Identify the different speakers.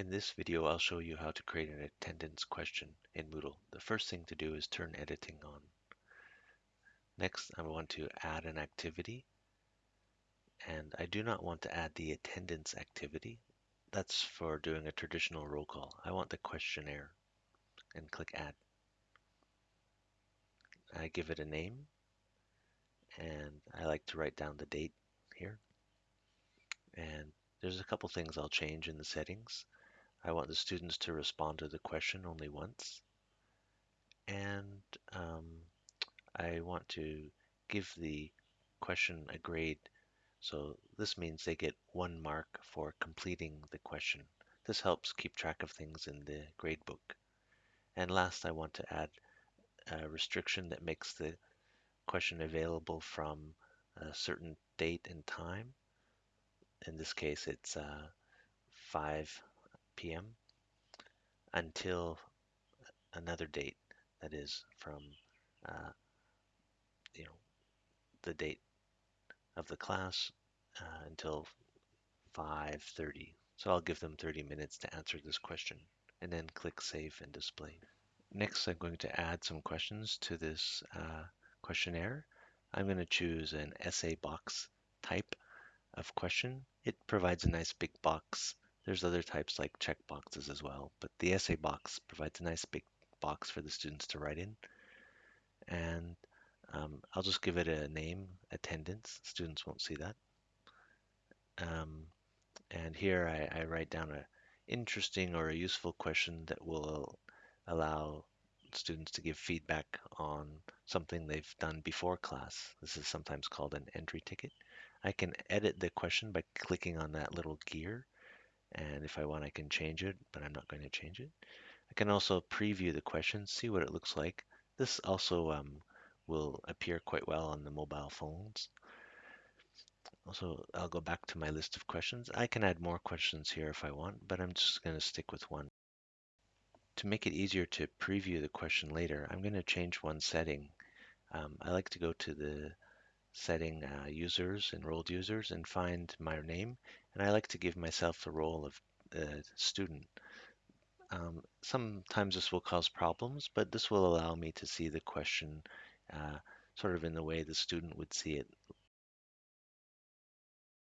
Speaker 1: In this video, I'll show you how to create an attendance question in Moodle. The first thing to do is turn editing on. Next, I want to add an activity. And I do not want to add the attendance activity. That's for doing a traditional roll call. I want the questionnaire and click add. I give it a name and I like to write down the date here. And there's a couple things I'll change in the settings. I want the students to respond to the question only once. And um, I want to give the question a grade. So this means they get one mark for completing the question. This helps keep track of things in the gradebook. And last, I want to add a restriction that makes the question available from a certain date and time. In this case, it's uh, 5 p.m. until another date that is from uh, you know the date of the class uh, until 5:30. So I'll give them 30 minutes to answer this question and then click save and display. Next, I'm going to add some questions to this uh, questionnaire. I'm going to choose an essay box type of question. It provides a nice big box there's other types like check boxes as well, but the essay box provides a nice big box for the students to write in. And um, I'll just give it a name, attendance. Students won't see that. Um, and here I, I write down an interesting or a useful question that will allow students to give feedback on something they've done before class. This is sometimes called an entry ticket. I can edit the question by clicking on that little gear and if I want I can change it but I'm not going to change it. I can also preview the question, see what it looks like. This also um, will appear quite well on the mobile phones. Also, I'll go back to my list of questions. I can add more questions here if I want, but I'm just going to stick with one. To make it easier to preview the question later, I'm going to change one setting. Um, I like to go to the setting uh, users, enrolled users, and find my name. And I like to give myself the role of uh, student. Um, sometimes this will cause problems, but this will allow me to see the question uh, sort of in the way the student would see it